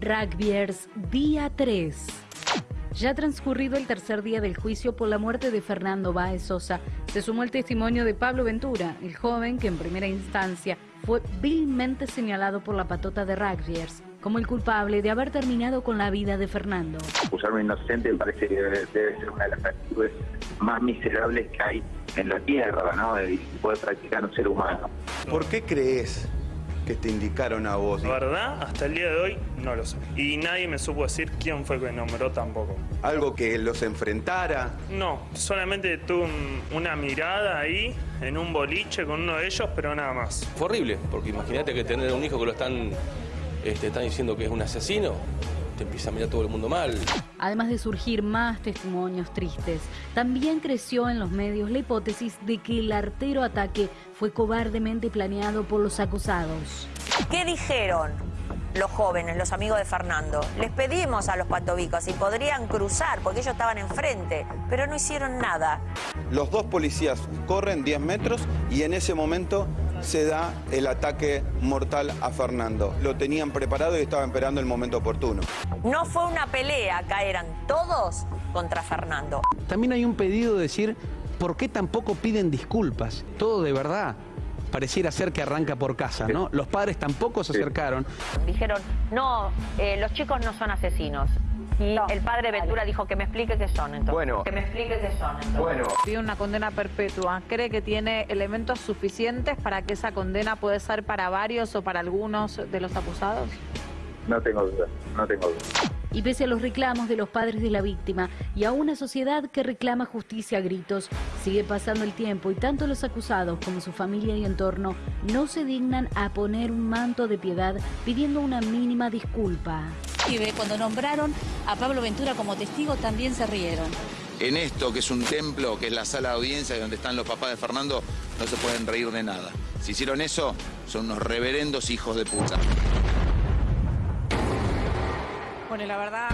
Rugbyers, día 3. Ya transcurrido el tercer día del juicio por la muerte de Fernando Báez Sosa, se sumó el testimonio de Pablo Ventura, el joven que en primera instancia fue vilmente señalado por la patota de Rugbyers como el culpable de haber terminado con la vida de Fernando. Acusarme inocente me parece que debe, ser una de las actitudes más miserables que hay en la tierra, ¿no? Y puede practicar un ser humano. ¿Por qué crees que te indicaron a vos? La verdad, hasta el día de hoy no lo sé. Y nadie me supo decir quién fue que nombró tampoco. ¿Algo que los enfrentara? No, solamente tuve una mirada ahí en un boliche con uno de ellos, pero nada más. Fue horrible, porque imagínate que tener un hijo que lo están este, están diciendo que es un asesino, te empieza a mirar todo el mundo mal. Además de surgir más testimonios tristes, también creció en los medios la hipótesis de que el artero ataque fue cobardemente planeado por los acusados. ¿Qué dijeron los jóvenes, los amigos de Fernando? Les pedimos a los patobicos si podrían cruzar, porque ellos estaban enfrente, pero no hicieron nada. Los dos policías corren 10 metros y en ese momento se da el ataque mortal a Fernando. Lo tenían preparado y estaban esperando el momento oportuno. No fue una pelea, acá eran todos contra Fernando. También hay un pedido de decir, ¿por qué tampoco piden disculpas? Todo de verdad pareciera ser que arranca por casa, ¿no? Los padres tampoco se acercaron. Dijeron, no, eh, los chicos no son asesinos. Y el padre Ventura dijo que me explique qué son entonces. Bueno. Que me explique qué son entonces. Bueno. Pide una condena perpetua. ¿Cree que tiene elementos suficientes para que esa condena puede ser para varios o para algunos de los acusados? No tengo duda, no tengo duda. Y pese a los reclamos de los padres de la víctima y a una sociedad que reclama justicia a gritos, sigue pasando el tiempo y tanto los acusados como su familia y entorno no se dignan a poner un manto de piedad pidiendo una mínima disculpa cuando nombraron a Pablo Ventura como testigo, también se rieron. En esto, que es un templo, que es la sala de audiencia donde están los papás de Fernando, no se pueden reír de nada. Si hicieron eso, son unos reverendos hijos de puta. Bueno, la verdad,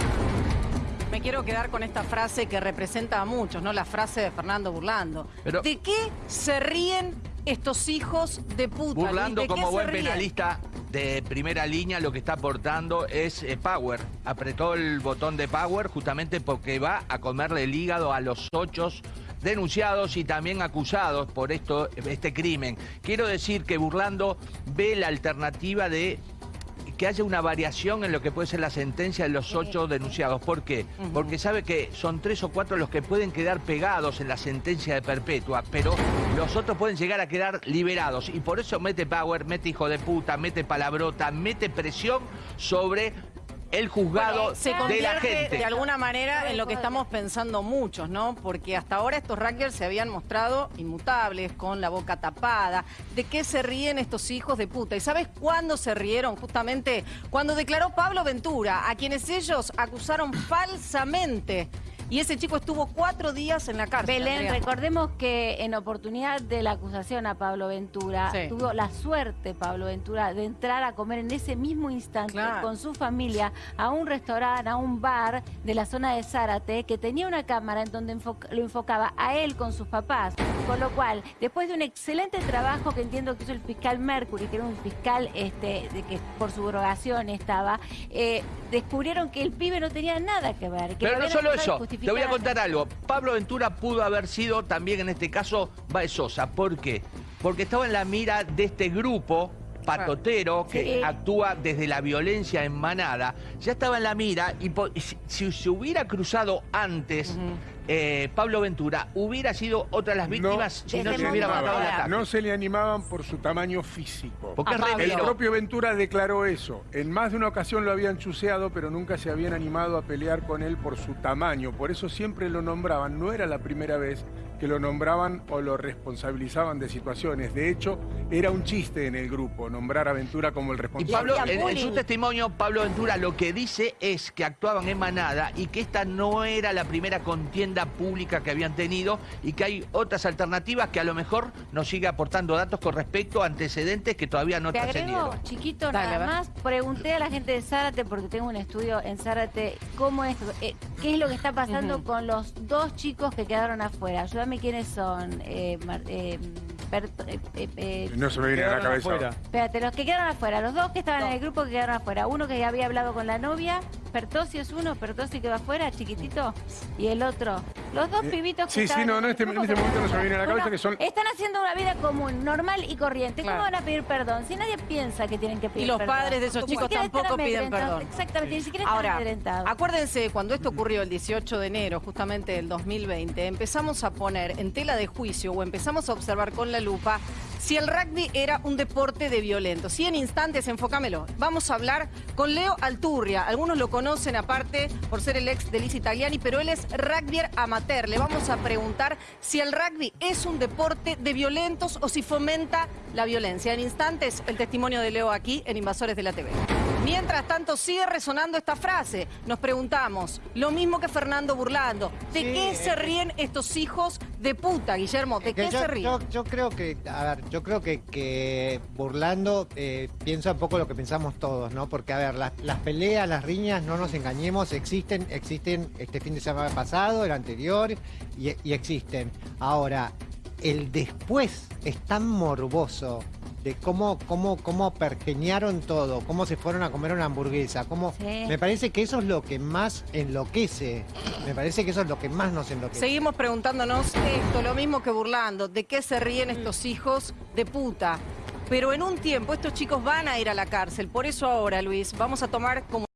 me quiero quedar con esta frase que representa a muchos, ¿no? La frase de Fernando Burlando. ¿De qué se ríen estos hijos de puta? Burlando como buen penalista de primera línea lo que está aportando es eh, Power. Apretó el botón de Power justamente porque va a comerle el hígado a los ocho denunciados y también acusados por esto, este crimen. Quiero decir que Burlando ve la alternativa de que haya una variación en lo que puede ser la sentencia de los ocho denunciados. ¿Por qué? Porque sabe que son tres o cuatro los que pueden quedar pegados en la sentencia de perpetua, pero los otros pueden llegar a quedar liberados. Y por eso mete power, mete hijo de puta, mete palabrota, mete presión sobre el juzgado de la gente. de alguna manera en lo que estamos pensando muchos, ¿no? Porque hasta ahora estos rackers se habían mostrado inmutables, con la boca tapada. ¿De qué se ríen estos hijos de puta? ¿Y sabes cuándo se rieron? Justamente cuando declaró Pablo Ventura, a quienes ellos acusaron falsamente y ese chico estuvo cuatro días en la cárcel. Belén, recordemos que en oportunidad de la acusación a Pablo Ventura, tuvo la suerte Pablo Ventura de entrar a comer en ese mismo instante con su familia a un restaurante, a un bar de la zona de Zárate, que tenía una cámara en donde lo enfocaba a él con sus papás. Con lo cual, después de un excelente trabajo que entiendo que hizo el fiscal Mercury, que era un fiscal este, de que por su drogación estaba, eh, descubrieron que el pibe no tenía nada que ver. Pero no solo eso, te voy a contar algo. Pablo Ventura pudo haber sido también en este caso Baezosa. ¿Por qué? Porque estaba en la mira de este grupo patotero que actúa desde la violencia en manada, ya estaba en la mira y si se hubiera cruzado antes eh, Pablo Ventura, hubiera sido otra de las víctimas si no se hubiera matado la No se le animaban por su tamaño físico. Porque El propio Ventura declaró eso. En más de una ocasión lo habían chuseado, pero nunca se habían animado a pelear con él por su tamaño. Por eso siempre lo nombraban. No era la primera vez que lo nombraban o lo responsabilizaban de situaciones. De hecho, era un chiste en el grupo nombrar a Ventura como el responsable. Y Pablo, en, su testimonio, Pablo Ventura lo que dice es que actuaban en manada y que esta no era la primera contienda pública que habían tenido y que hay otras alternativas que a lo mejor nos sigue aportando datos con respecto a antecedentes que todavía no Te agrego, chiquito, nada más, pregunté a la gente de Zárate, porque tengo un estudio en Zárate, cómo es, eh, qué es lo que está pasando con los dos chicos que quedaron afuera quiénes son. Eh, eh, eh, eh, eh, No se me viene a la cabeza. afuera. Espérate, los que quedaron afuera, los dos que estaban en el grupo que quedaron afuera. Uno que había hablado con la novia, Pertosio es uno, Pertosio quedó afuera, chiquitito, y el otro. Los dos Eh, pibitos que sí, sí, no, en no, este- en este que momento no se me viene a la cabeza que son- Están haciendo una vida común, normal y corriente. ¿Cómo Claro. van a pedir perdón? Si nadie piensa que tienen que pedir Y los perdón. padres de esos chicos están tampoco piden perdón. Exactamente, ni siquiera están Ahora, amedrentados. acuérdense, cuando esto ocurrió el 18 de enero, justamente del 2020, empezamos a poner en tela de juicio o empezamos a observar con la lupa si el rugby era un deporte de violentos. Y en instantes, enfócamelo, vamos a hablar con Leo Alturria. Algunos lo conocen aparte por ser el ex de Liz Italiani, pero él es rugbyer amateur. Le vamos a preguntar si el rugby es un deporte de violentos o si fomenta la violencia. En instantes, el testimonio de Leo aquí en Invasores de la TV. Mientras tanto, sigue resonando esta frase. Nos preguntamos, lo mismo que Fernando Burlando, ¿de qué se ríen estos hijos de puta, Guillermo? ¿De Que qué yo, se ríen? yo- yo creo que, a ver, yo creo que, que burlando eh, piensa un poco lo que pensamos todos, ¿no? Porque, a ver, las, las peleas, las riñas, no nos engañemos, existen, existen este fin de semana pasado, el anterior, y, y existen. Ahora, el después es tan morboso de cómo, cómo, cómo pergeñaron todo, cómo se fueron a comer una hamburguesa, cómo... Me parece que eso es lo que más enloquece, me parece que eso es lo que más nos enloquece. Seguimos preguntándonos esto, lo mismo que burlando, ¿de qué se ríen estos hijos de puta? Pero en un tiempo estos chicos van a ir a la cárcel, por eso ahora, Luis, vamos a tomar como